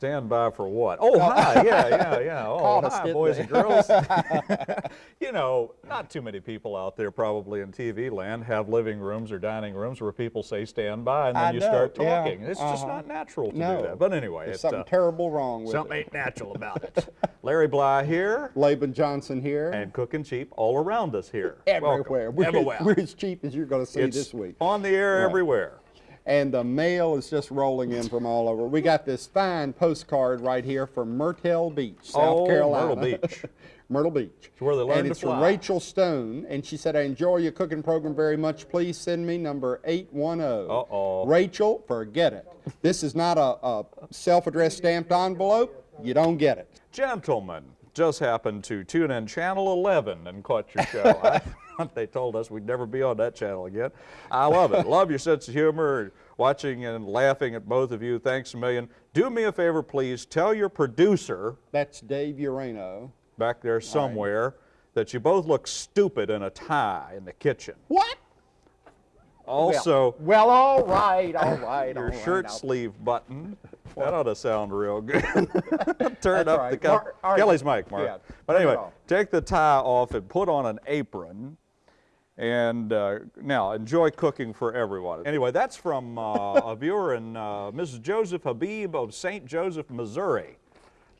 Stand by for what? Oh, hi, yeah, yeah, yeah. Oh, us, hi, boys and girls. you know, not too many people out there probably in TV land have living rooms or dining rooms where people say stand by and then I you know, start yeah, talking. It's just uh-huh. not natural to No. do that. But anyway, There's it's something uh, terrible wrong with something it. ain't natural about it. Larry Bly here Laban Johnson here. and cooking cheap all around us here. Welcome. everywhere. We're, Everywhere. we're as cheap as you're going to see it's this week. on the air Right. everywhere. And the mail is just rolling in from all over. We got this fine postcard right here from Myrtle Beach, South Oh, Carolina. Myrtle Beach. Myrtle Beach. It's where they learn and to it's fly. from Rachel Stone, and she said, I enjoy your cooking program very much. Please send me number 810. Uh-oh. Rachel, forget it. This is not a, a self-addressed stamped envelope. You don't get it. Gentlemen, just happened to tune in channel 11 and caught your show. They told us we'd never be on that channel again. I love it. love your sense of humor, watching and laughing at both of you. Thanks a million. Do me a favor, please. Tell your producer That's Dave Urano. back there somewhere that you both look stupid in a tie in the kitchen. What? Also, Well, well, all right, all right, all your right. shirt I'll- sleeve button. That ought to sound real good. Turn That's up right. the. Mar- right. Kelly's mic, Mark. Yeah, but anyway, take the tie off and put on an apron. And uh, now enjoy cooking for everyone. Anyway, that's from uh, a viewer in uh, Mrs. Joseph Habib of St. Joseph, Missouri.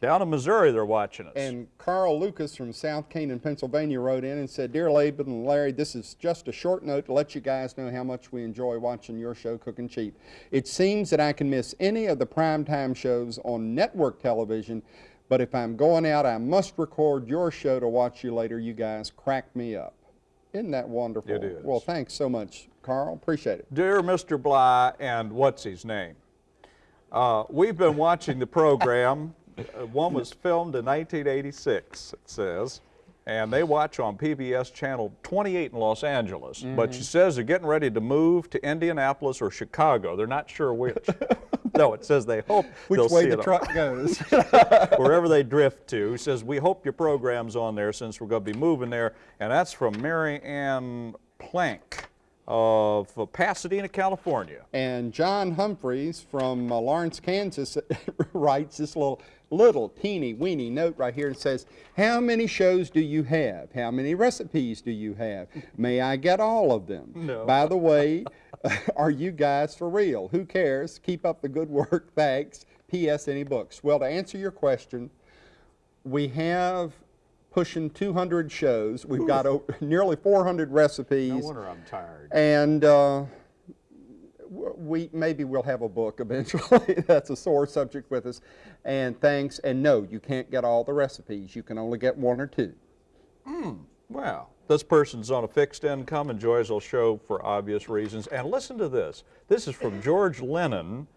Down in Missouri, they're watching us. And Carl Lucas from South Canaan, Pennsylvania wrote in and said, Dear Laban and Larry, this is just a short note to let you guys know how much we enjoy watching your show, Cooking Cheap. It seems that I can miss any of the primetime shows on network television, but if I'm going out, I must record your show to watch you later. You guys crack me up. Isn't that wonderful? It is. Well, thanks so much, Carl. Appreciate it. Dear Mr. Bly and what's his name? Uh, we've been watching the program. Uh, one was filmed in 1986, it says, and they watch on PBS Channel 28 in Los Angeles. Mm-hmm. But she says they're getting ready to move to Indianapolis or Chicago. They're not sure which. no, it says they hope Which they'll way the truck goes. wherever they drift to. He says, we hope your program's on there since we're going to be moving there. And that's from Mary Ann Plank of Pasadena, California. And John Humphreys from uh, Lawrence, Kansas writes this little, little teeny weeny note right here and says, How many shows do you have? How many recipes do you have? May I get all of them? No. By the way, are you guys for real? Who cares? Keep up the good work. Thanks. P.S. Any books? Well, to answer your question, we have pushing 200 shows. We've got o- nearly 400 recipes. No wonder I'm tired. And uh, we maybe we'll have a book eventually. That's a sore subject with us. And thanks. And no, you can't get all the recipes. You can only get one or two. Wow. This person's on a fixed income, enjoys the show for obvious reasons. And listen to this. This is from George Lennon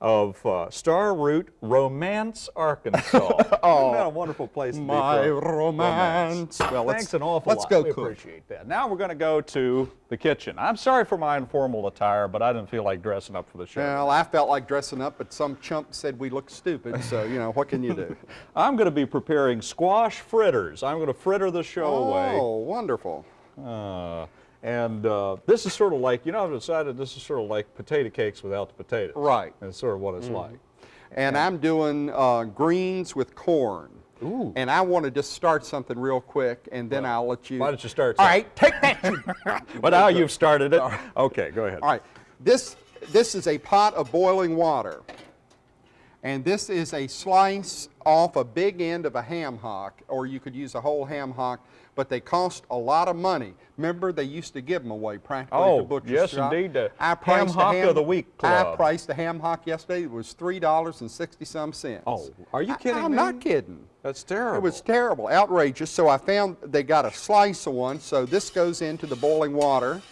of uh, Star Route, Romance, Arkansas. oh, Isn't that a wonderful place to My be from? romance. Well, let's- Thanks an awful let's lot. go we cook. appreciate that. Now we're going to go to the kitchen. I'm sorry for my informal attire, but I didn't feel like dressing up for the show. Well, I felt like dressing up, but some chump said we looked stupid. So you know what can you do? I'm going to be preparing squash fritters. I'm going to fritter the show away. oh, wonderful. Uh, and uh, this is sort of like, you know, I've decided this is sort of like potato cakes without the potatoes. Right. That's sort of what it's like. And I'm doing uh, greens with corn. Ooh. And I want to just start something real quick, and then I'll let you. Why don't you start? All right, take that. But now you've started it. Okay, go ahead. All right, this, this is a pot of boiling water. And this is a slice off a big end of a ham hock, or you could use a whole ham hock, but they cost a lot of money. Remember, they used to give them away practically at Oh, the butcher's yes, shop. indeed, the I Ham priced Hock of the Week club. I priced a ham hock yesterday. It was three dollars and sixty some cents. Oh, are you I- kidding I'm me? not kidding. That's terrible. It was terrible, outrageous. So I found they got a slice of one. So this goes into the boiling water.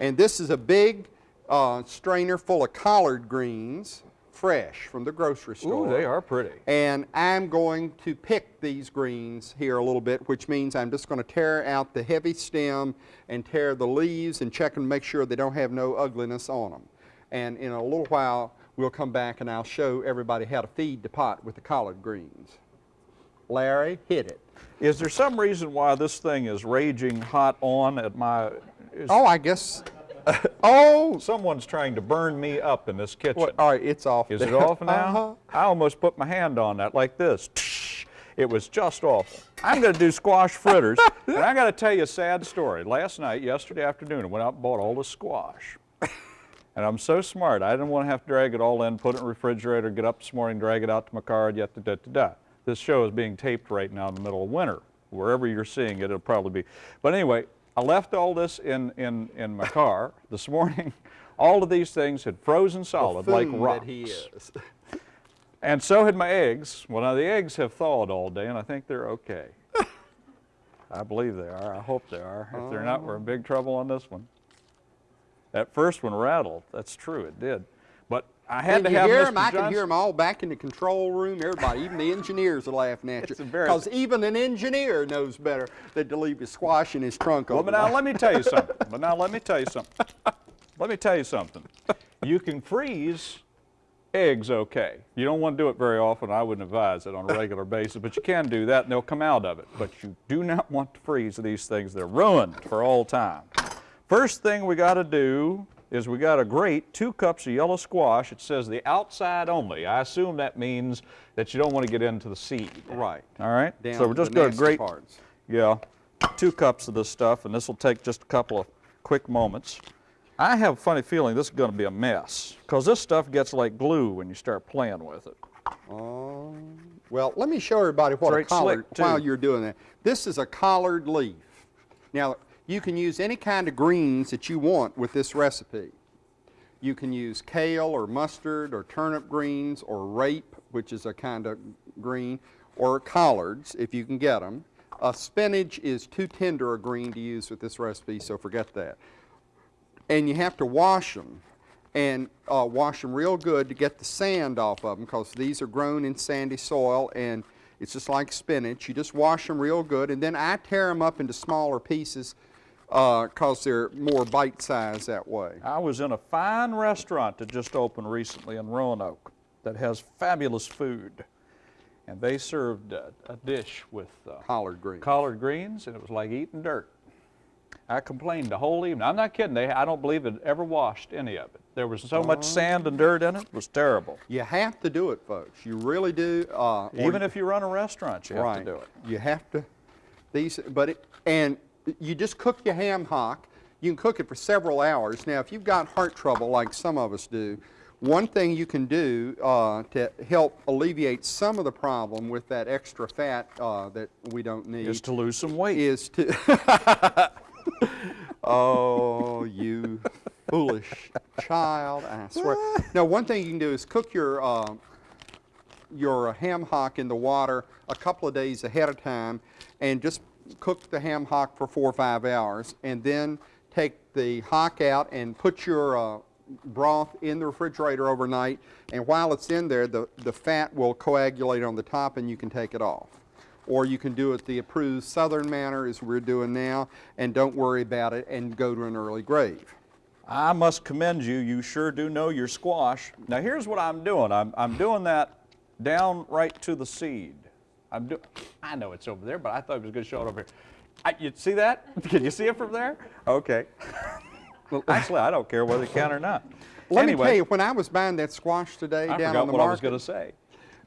And this is a big uh, strainer full of collard greens, fresh from the grocery store. Ooh, they are pretty. And I'm going to pick these greens here a little bit, which means I'm just going to tear out the heavy stem and tear the leaves and check and make sure they don't have no ugliness on them. And in a little while, we'll come back and I'll show everybody how to feed the pot with the collard greens. Larry, hit it. Is there some reason why this thing is raging hot on at my? Oh, I guess Oh, Someone's trying to burn me up in this kitchen. what, all right, it's off. Is it off now? Uh-huh. I almost put my hand on that like this. It was just awful. I'm going to do squash fritters, and I got to tell you a sad story. Last night, yesterday afternoon, I went out and bought all the squash. And I'm so smart, I didn't want to have to drag it all in, put it in the refrigerator, get up this morning, drag it out to my car, yet da da da da. This show is being taped right now in the middle of winter. Wherever you're seeing it, it'll probably be. But anyway, I left all this in, in, in my car this morning. All of these things had frozen solid like rocks. That he is. And so had my eggs. Well, now the eggs have thawed all day, and I think they're okay. I believe they are. I hope they are. If they're not, we're in oh. big trouble on this one. That first one rattled. That's true, it did. I had to have hear Mr. them? I can hear them all back in the control room. Everybody, even the engineers are laughing at you. Because even an engineer knows better than to leave his squash in his trunk Well, but now let me tell you something. But now let me tell you something. Let me tell you something. You can freeze eggs okay. You don't want to do it very often. I wouldn't advise it on a regular basis, but you can do that and they'll come out of it. But you do not want to freeze these things. They're ruined for all time. First thing we got to do is we got a grate two cups of yellow squash. It says the outside only. I assume that means that you don't want to get into the seed. Right. All right? Down so we're just going to grate parts. yeah, two cups of this stuff, and this will take just a couple of quick moments. I have a funny feeling this is going to be a mess, because this stuff gets like glue when you start playing with it. Oh, well, let me show everybody what a Straight collard, while you're doing that. This is a collard leaf. Now, you can use any kind of greens that you want with this recipe. You can use kale or mustard or turnip greens or rape, which is a kind of green, or collards if you can get them. Uh, spinach is too tender a green to use with this recipe, so forget that and you have to wash them and uh, wash them real good to get the sand off of them because these are grown in sandy soil and it's just like spinach. You just wash them real good and then I tear them up into smaller pieces because they're more bite-sized that way. I was in a fine restaurant that just opened recently in Roanoke that has fabulous food, and they served a, a dish with uh, Collard greens. collard greens, and it was like eating dirt. I complained the whole evening. I'm not kidding. They, I don't believe it ever washed any of it. There was so much sand and dirt in it. It was terrible. You have to do it, folks. You really do. Uh, Even if you run a restaurant, you have right. to do it. You have to. These, but it, and you just cook your ham hock. You can cook it for several hours. Now, if you've got heart trouble, like some of us do, one thing you can do uh, to help alleviate some of the problem with that extra fat uh, that we don't need Is to lose some weight. is to. oh, you foolish child! I swear. Now, one thing you can do is cook your uh, your ham hock in the water a couple of days ahead of time, and just cook the ham hock for four or five hours, and then take the hock out and put your uh, broth in the refrigerator overnight. And while it's in there, the the fat will coagulate on the top, and you can take it off or you can do it the approved southern manner as we're doing now and don't worry about it and go to an early grave. I must commend you. You sure do know your squash. Now here's what I'm doing. I'm, I'm doing that down right to the seed. I'm do, I know it's over there, but I thought it was going to show it over here. I, you see that? Can you see it from there? Okay. well, actually, I don't care whether you can or not. Let anyway, me tell you, when I was buying that squash today I down on the what I was going to say.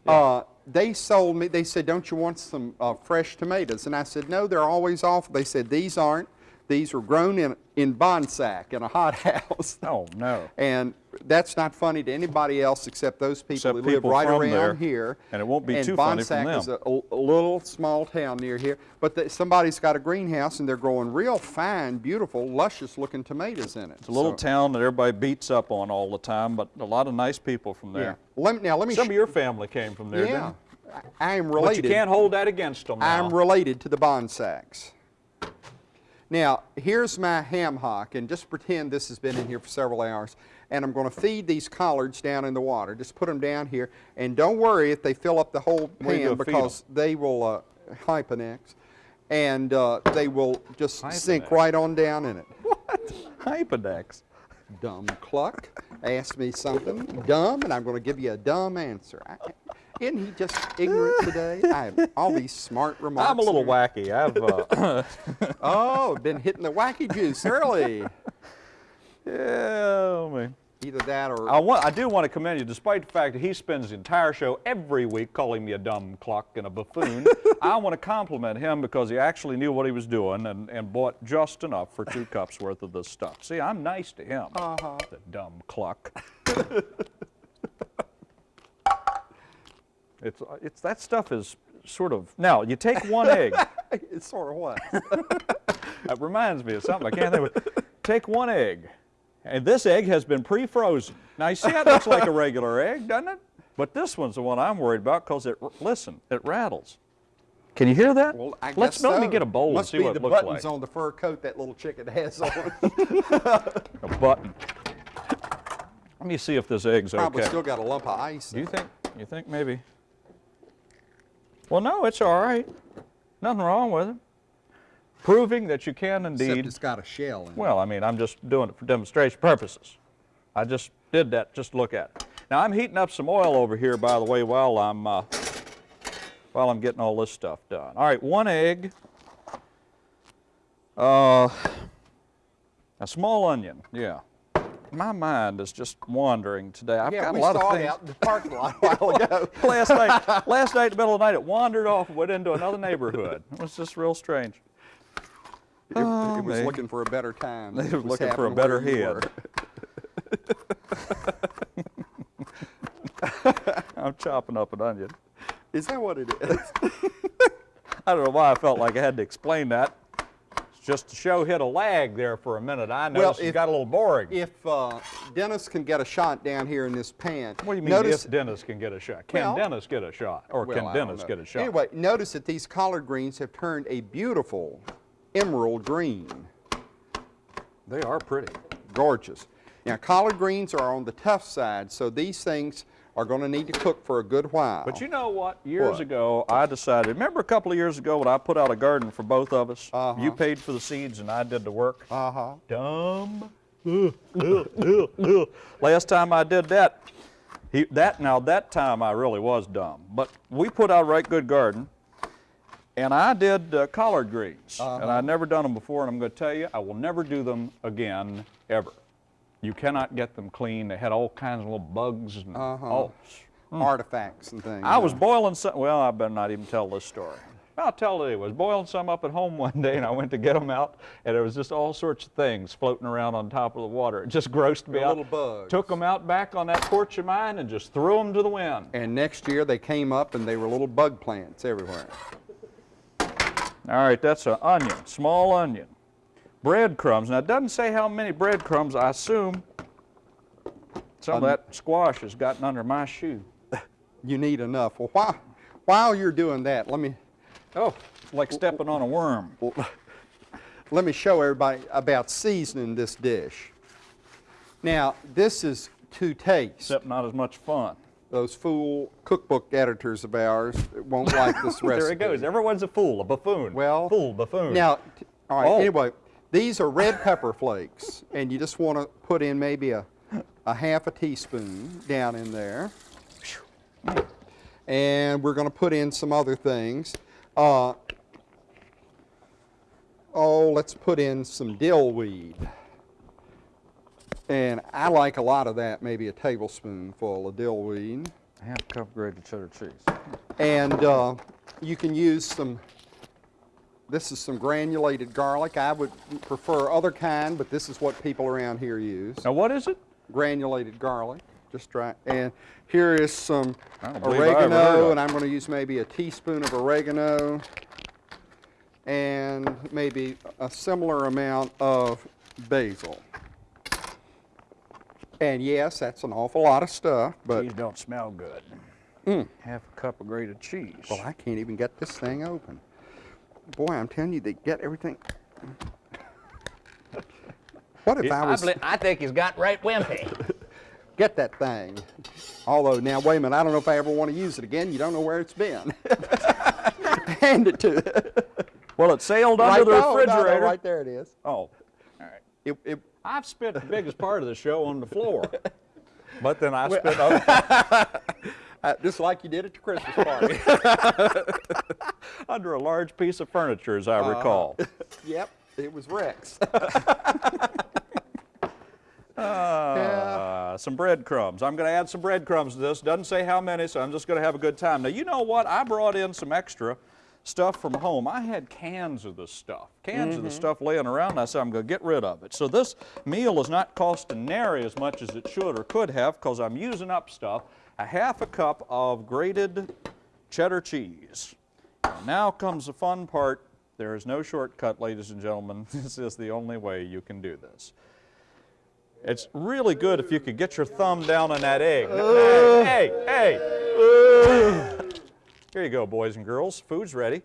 uh, they sold me, they said, don't you want some uh, fresh tomatoes? And I said, no, they're always off. They said, these aren't. These were grown in, in Bonsack in a hot house. Oh, no. And that's not funny to anybody else except those people Except who live people right around there. here. And it won't be and too funny from Bonsack is them. a, a little small town near here. But the, somebody's got a greenhouse and they're growing real fine, beautiful, luscious looking tomatoes in it. It's a little So, town that everybody beats up on all the time, but a lot of nice people from Yeah. there. Let now let me. Some of your family came from there, yeah. didn't I I am they? But related. you can't hold that against them now. I'm related to the Bonsacks. Now, here's my ham hock, and just pretend this has been in here for several hours. And I'm going to feed these collards down in the water. Just put them down here, and don't worry if they fill up the whole pan because they will uh, hyponex, and uh, they will just sink right on down in it. What hypodex. Dumb cluck, ask me something dumb, and I'm going to give you a dumb answer. I, isn't he just ignorant today? I have all these smart remarks. I'm a little wacky. I've uh, Oh, been hitting the wacky juice early. Yeah, man. Either that or I, want, I do want to commend you, despite the fact that he spends the entire show every week calling me a dumb cluck and a buffoon. I want to compliment him because he actually knew what he was doing and, and bought just enough for two cups worth of this stuff. See, I'm nice to him, Uh-huh. the dumb cluck. it's, it's, that stuff is sort of, now, you take one egg. it's sort of what? That reminds me of something I can't think of. Take one egg, and this egg has been pre-frozen. Now you see how it looks like a regular egg, doesn't it? But this one's the one I'm worried about because it, listen, it rattles. Can you hear that? Well, I Let's guess let me get a bowl Must and see what the it looks like. Must be the buttons on the fur coat that little chicken has on. A button. Let me see if this egg's Probably okay. Probably still got a lump of ice. Do you think? You think maybe? Well, no, it's all right. Nothing wrong with it. Proving that you can indeed. Except it's got a shell in it. Well, I mean, I'm just doing it for demonstration purposes. I just did that just to look at it. Now I'm heating up some oil over here, by the way, while I'm uh, while I'm getting all this stuff done. All right, one egg, uh, a small onion. Yeah, my mind is just wandering today. I've yeah, got a lot of things. Yeah, we saw it out in the parking lot a while ago. last night, last night in the middle of the night, it wandered off and went into another neighborhood. It was just real strange. It, it was me. looking for a better time. They was looking for a better head. I'm chopping up an onion. Is that what it is? I don't know why I felt like I had to explain that. It's just to show hit a lag there for a minute. I Well, noticed it got a little boring. if uh, Dennis can get a shot down here in this pan. what do you mean notice, if Dennis can get a shot? Can Well- Dennis get a shot? Or well, can Dennis get a shot? Anyway, notice that these collard greens have turned a beautiful emerald green. they are pretty. Gorgeous. Now, collard greens are on the tough side, so these things are going to need to cook for a good while. But you know what? Years What? ago, I decided. Remember a couple of years ago when I put out a garden for both of us? Uh-huh. You paid for the seeds and I did the work. Uh-huh. Dumb. Ugh, ugh, ugh, ugh. Last time I did that, he, that now that time I really was dumb. But we put out a right good garden, and I did uh, collard greens, and I'd never done them before. And I'm going to tell you, I will never do them again ever. You cannot get them clean. They had all kinds of little bugs and Uh-huh. oh. Artifacts and things. I was boiling some. Well, I better not even tell this story. I'll tell it. I was boiling some up at home one day, and I went to get them out, and there was just all sorts of things floating around on top of the water. It just grossed me out. little bugs. Took them out back on that porch of mine and just threw them to the wind. And next year they came up and they were little bug plants everywhere. All right, that's an onion, small onion. Breadcrumbs. Now, it doesn't say how many breadcrumbs. I assume some of Um, that squash has gotten under my shoe. You need enough. Well, while, while you're doing that, let me Oh, like stepping on a worm. let me show everybody about seasoning this dish. Now, this is to taste. Except not as much fun. Those fool cookbook editors of ours won't like this recipe. There it goes. Everyone's a fool, a buffoon. Well, fool, buffoon. Now, all right. Oh. Anyway, these are red pepper flakes, and you just want to put in maybe a, a half a teaspoon down in there. And we're going to put in some other things. Uh, oh, let's put in some dill weed. And I like a lot of that, maybe a tablespoonful of dill weed. half cup grated cheddar cheese. And uh, you can use some, this is some granulated garlic. I would prefer other kind, but this is what people around here use. Now, what is it? Granulated garlic, just try. And here is some I don't believe I ever heard of oregano, and I'm going to use maybe a teaspoon of oregano and maybe a similar amount of basil. And yes, that's an awful lot of stuff, but These don't smell good. Mm. Half a cup of grated cheese. Well, I can't even get this thing open. Boy, I'm telling you, they get everything. What if I was I think he's got right wimpy. get that thing? Although now, wait a minute, I don't know if I ever want to use it again. You don't know where it's been. Hand it to it. well, it sailed Right, under the no, no, no, refrigerator. right there it is. Oh, all right. It, it, I've spent the biggest part of the show on the floor. But then I spent other, uh, just like you did at the Christmas party. under a large piece of furniture, as I Uh-huh. recall. yep, it was Rex. Uh, Some breadcrumbs. I'm going to add some breadcrumbs to this. Doesn't say how many, so I'm just going to have a good time. Now, you know what? I brought in some extra stuff from home. I had cans of this stuff, cans of the mm-hmm. stuff laying around. and I said I'm going to get rid of it. So this meal is not costing nary as much as it should or could have because I'm using up stuff. A half a cup of grated cheddar cheese. And now comes the fun part. There is no shortcut, ladies and gentlemen. This is the only way you can do this. It's really good if you could get your thumb down on that egg. Hey, hey! Here you go, boys and girls. Food's ready.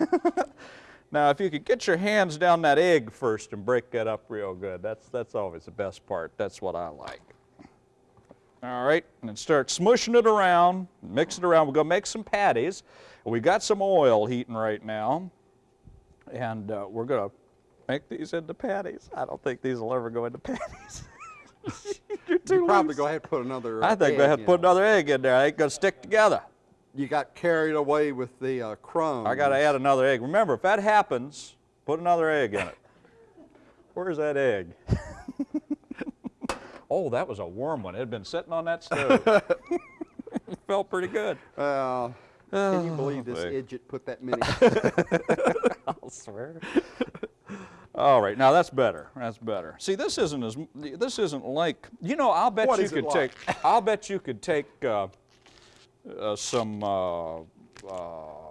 now, if you could get your hands down that egg first and break that up real good, that's, that's always the best part. That's what I like. All right, and then start smushing it around, mix it around. We're going to make some patties. We've got some oil heating right now, and uh, we're going to make these into patties. I don't think these will ever go into patties. You're too You probably loose. go ahead and put another. I think egg we have to put another egg in there. They ain't going to stick together. You got carried away with the uh, crumbs. I got to add another egg. Remember, if that happens, put another egg in it. Where's that egg? oh, that was a warm one. It had been sitting on that stove. Felt pretty good. Uh, can you believe this boy. idiot put that many? I'll swear. All right, now that's better. That's better. See, this isn't as this isn't like you know. I'll bet What you could like? take. I'll bet you could take uh, uh, some uh, uh,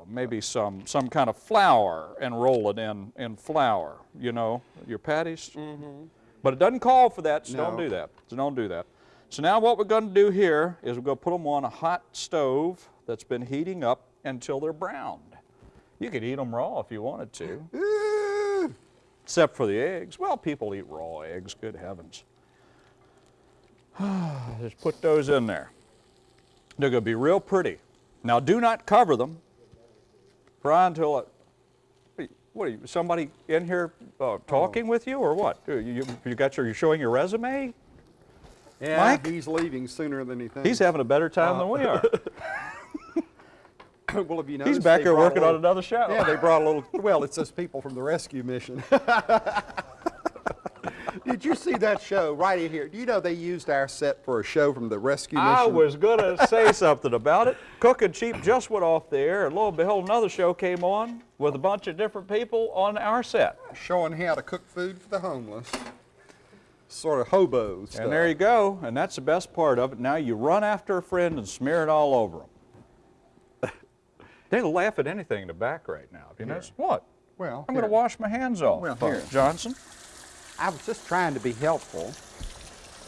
maybe some some kind of flour and roll it in in flour. You know, your patties. Mm-hmm. But it doesn't call for that, so don't do that. So don't do that. So now what we're going to do here is we're going to put them on a hot stove that's been heating up until they're browned. You could eat them raw if you wanted to except for the eggs. Well, people eat raw eggs, good heavens. Just put those in there. They're going to be real pretty. Now, do not cover them. Fry until it. What are you, somebody in here uh, talking with you or what? You, you, you got your, you showing your resume? yeah, Mike? he's leaving sooner than he thinks. He's having a better time than we are. well, have you He's back here working on another show. Yeah, they brought a little. Well, it's those people from the rescue mission. Did you see that show right in here? Do you know they used our set for a show from the rescue mission? I was going to say something about it. Cooking Cheap just went off the air, and lo and behold, another show came on with a bunch of different people on our set. showing how to cook food for the homeless. Sort of hobo stuff. And there you go, and that's the best part of it. Now you run after a friend and smear it all over them. they laugh at anything in the back right now. You noticed? What? Well, I'm going to wash my hands off. Well, here. Johnson. I was just trying to be helpful.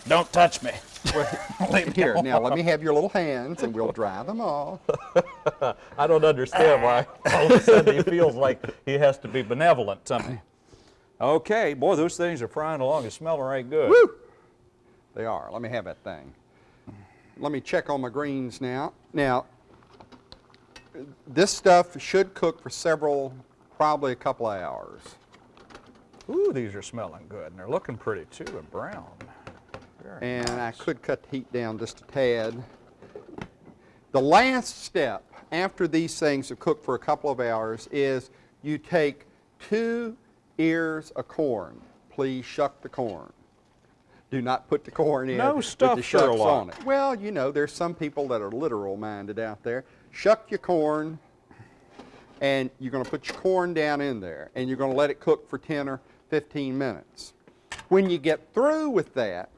Don't touch me. Here, now let me have your little hands and we'll dry them off. I don't understand why all of a sudden he feels like he has to be benevolent to me. Okay, boy, those things are frying along and smelling right good. Woo! They are. Let me have that thing. Let me check on my greens now. Now, this stuff should cook for several, probably a couple of hours. Ooh, these are smelling good, and they're looking pretty too, and brown. Very And I could cut the heat down just a tad. The last step after these things have cooked for a couple of hours is you take two ears of corn. Please shuck the corn. Do not put the corn in No with stuff, the shucks Sherlock. on it. Well, you know, there's some people that are literal minded out there. Shuck your corn, and you're going to put your corn down in there, and you're going to let it cook for 10 or 15 minutes. When you get through with that,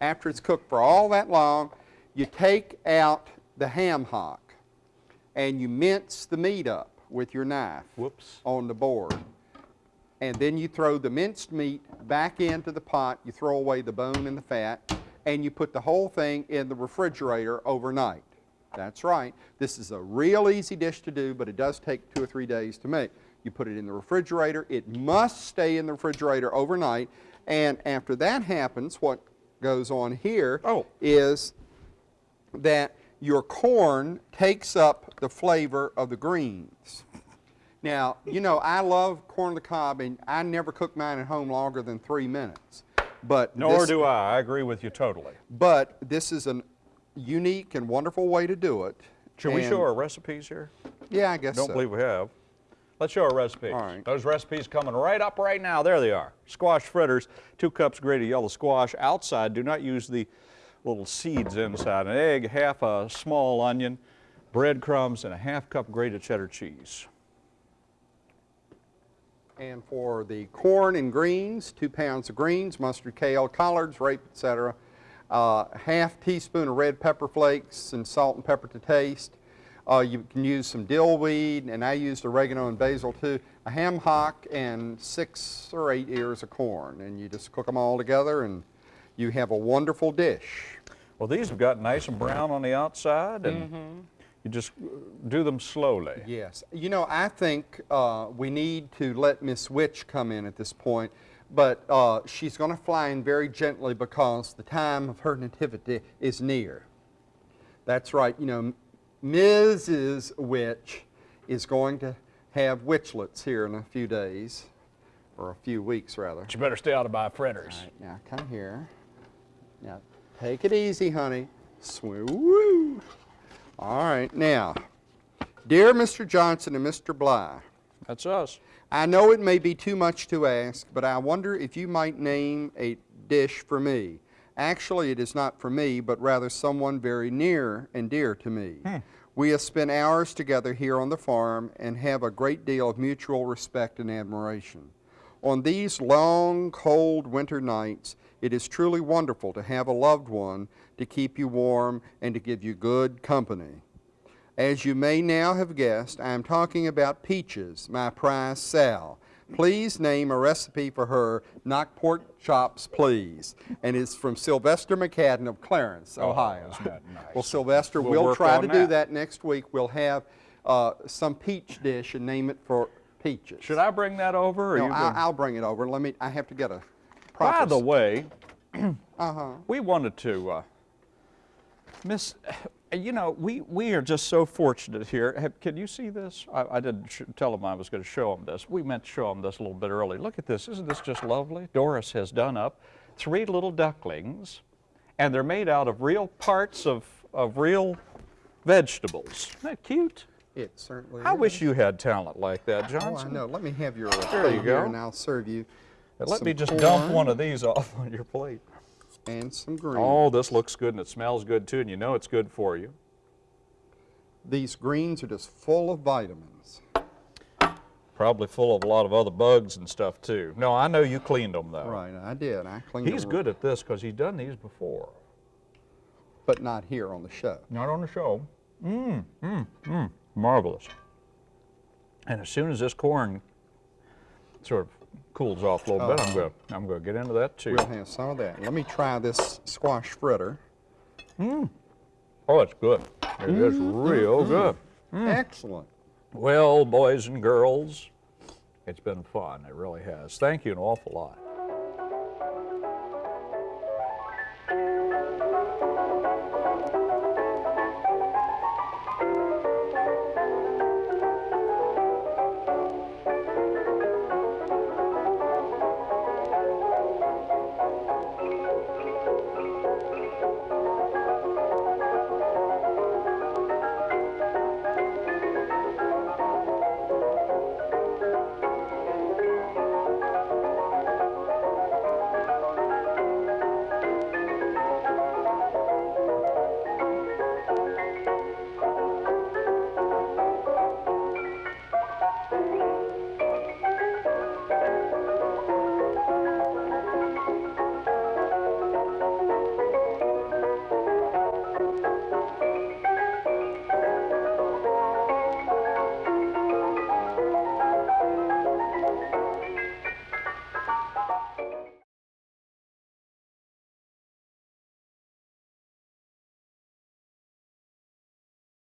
after it's cooked for all that long, you take out the ham hock and you mince the meat up with your knife Whoops. on the board. And then you throw the minced meat back into the pot, you throw away the bone and the fat, and you put the whole thing in the refrigerator overnight. That's right. This is a real easy dish to do, but it does take two or three days to make. You put it in the refrigerator. It must stay in the refrigerator overnight. And after that happens, what goes on here oh. is Oh. that your corn takes up the flavor of the greens. Now, you know, I love corn on the cob, and I never cook mine at home longer than three minutes. But Nor this, do I. I agree with you totally. But this is a unique and wonderful way to do it. Should we show our recipes here? Yeah, I guess Don't so. believe we have. Let's show our recipes. All right. Those recipes coming right up right now. There they are. Squash fritters, two cups grated yellow squash. Outside, do not use the little seeds inside. An egg, half a small onion, breadcrumbs, and a half cup grated cheddar cheese. And for the corn and greens, two pounds of greens, mustard, kale, collards, rape, etc. Uh, half teaspoon of red pepper flakes and salt and pepper to taste. Uh, you can use some dill weed, and I used oregano and basil too. A ham hock and six or eight ears of corn, and you just cook them all together, and you have a wonderful dish. Well, these have got nice and brown on the outside, and Mm-hmm. you just uh, do them slowly. Yes. You know, I think uh, we need to let Miss Witch come in at this point, but uh, she's going to fly in very gently because the time of her nativity is near. That's right. You know, Mrs. Witch is going to have witchlets here in a few days, or a few weeks rather. But you better stay out of my fritters. All right, now come here. Now, take it easy, honey. Swoo. Woo. All right, now, dear Mr. Johnson and Mr. Bly, That's us. I know it may be too much to ask, but I wonder if you might name a dish for me. Actually, it is not for me, but rather someone very near and dear to me. Hmm. We have spent hours together here on the farm and have a great deal of mutual respect and admiration. On these long, cold winter nights, it is truly wonderful to have a loved one to keep you warm and to give you good company. As you may now have guessed, I am talking about Peaches, my prize Sal. Please name a recipe for her knock pork chops, please. And it's from Sylvester McCadden of Clarence, Ohio. isn't that nice? Well, Sylvester, We'll we'll, try to do that. that next week. We'll have uh, some peach dish and name it for Peaches. Should I bring that over? Or No, you I'll, bring- I'll bring it over. Let me. I have to get a. Proper By the way, Uh-huh. we wanted to, uh, Miss, you know, we, we are just so fortunate here. Have, can you see this? I, I didn't sh- tell them I was going to show them this. We meant to show them this a little bit early. Look at this. Isn't this just lovely? Doris has done up three little ducklings, and they're made out of real parts of, of real vegetables. Isn't that cute? It certainly. I is. wish you had talent like that, Oh, I know. Let me have your There plate you here, go. and I'll serve you. Let me just dump one of these off on your plate. And some greens. Oh, this looks good and it smells good too, and you know it's good for you. These greens are just full of vitamins. Probably full of a lot of other bugs and stuff too. No, I know you cleaned them though. Right, I did. I cleaned He's them, good at this because he's done these before. but not here on the show. Not on the show. Mmm, mmm, mmm. Marvelous. And as soon as this corn sort of cools off a little bit, I'm uh-huh. going to I'm to get into that too. We'll have some of that. Let me try this squash fritter. Mmm. Oh, it's good. It is mm-hmm. real mm-hmm. good. Mm. Excellent. Well, boys and girls, it's been fun. It really has. Thank you an awful lot.